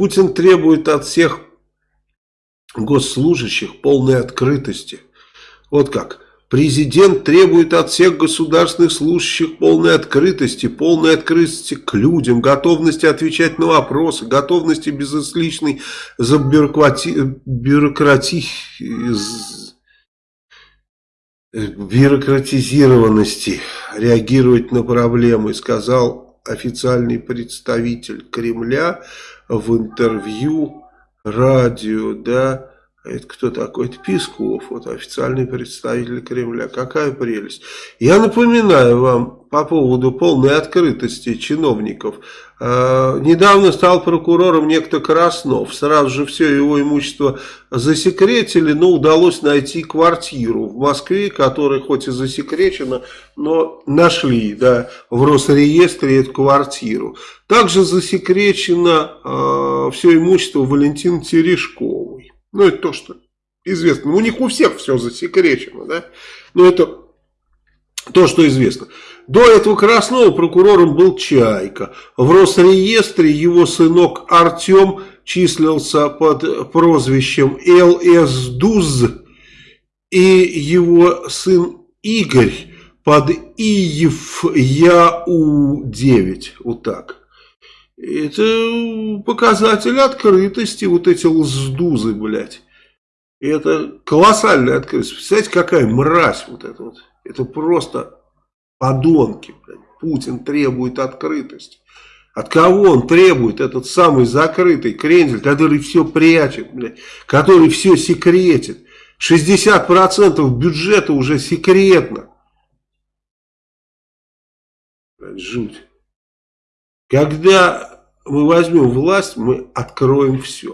Путин требует от всех госслужащих полной открытости. Вот как. Президент требует от всех государственных служащих полной открытости, полной открытости к людям, готовности отвечать на вопросы, готовности безысличной забюрократи... бюрократи... бюрократизированности реагировать на проблемы, сказал официальный представитель Кремля в интервью радио, да, это кто такой? Это Песков, вот официальный представитель Кремля. Какая прелесть. Я напоминаю вам по поводу полной открытости чиновников. Э, недавно стал прокурором некто Краснов. Сразу же все его имущество засекретили, но удалось найти квартиру в Москве, которая хоть и засекречена, но нашли да, в Росреестре эту квартиру. Также засекречено э, все имущество Валентины Терешковой. Ну, это то, что известно. У них у всех все засекречено, да? Но это то, что известно. До этого Краснова прокурором был Чайка. В Росреестре его сынок Артем числился под прозвищем ЛС Дуз. И его сын Игорь под Иев Яу-9. Вот так. Это показатель открытости, вот эти лздузы, блядь. Это колоссальная открытость. Представляете, какая мразь вот это вот. Это просто подонки, блядь. Путин требует открытости. От кого он требует этот самый закрытый крендель, который все прячет, блядь, который все секретит. 60% бюджета уже секретно. Блядь, жуть. Когда мы возьмем власть, мы откроем все.